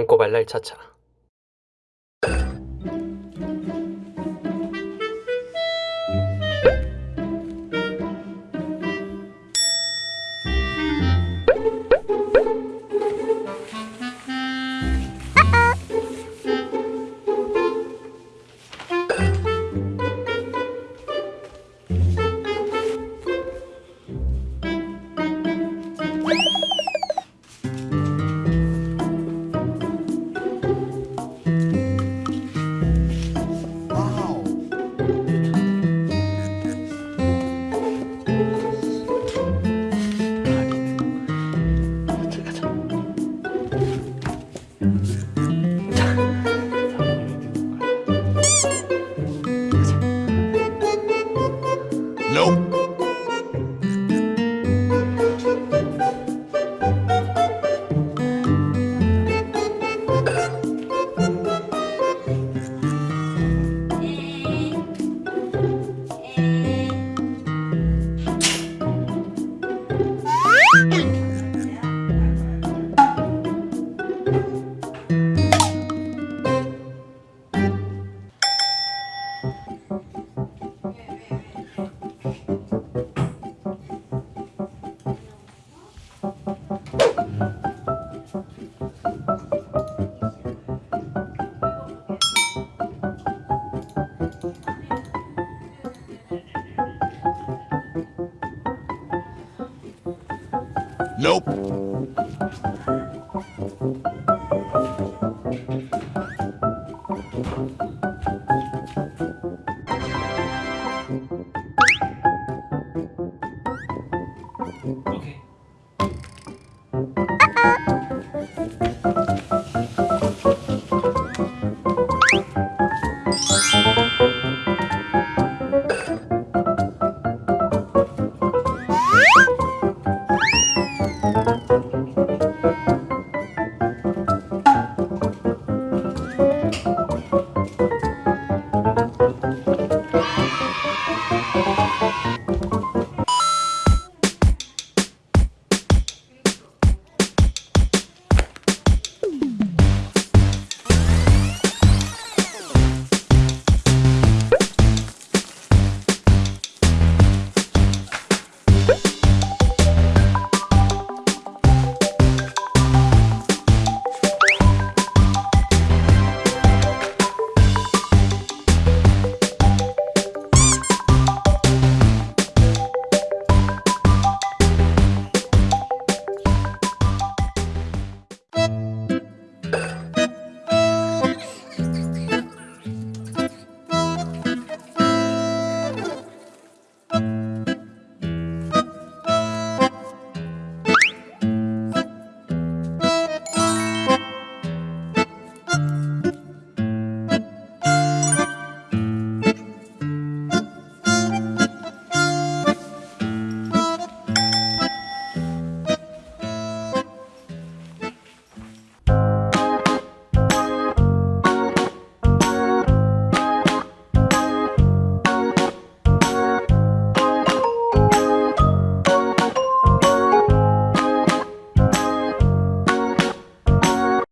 똥꼬 발랄 차차 Nope. Nope. Okay.